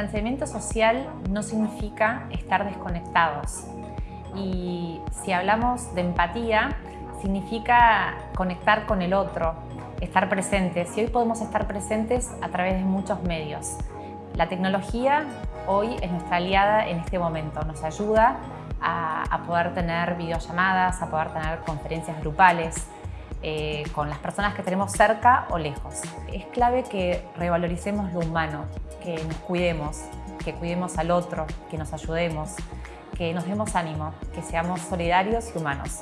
distanciamiento social no significa estar desconectados. Y si hablamos de empatía, significa conectar con el otro, estar presentes. Y hoy podemos estar presentes a través de muchos medios. La tecnología hoy es nuestra aliada en este momento. Nos ayuda a, a poder tener videollamadas, a poder tener conferencias grupales, eh, con las personas que tenemos cerca o lejos. Es clave que revaloricemos lo humano, que nos cuidemos, que cuidemos al otro, que nos ayudemos, que nos demos ánimo, que seamos solidarios y humanos.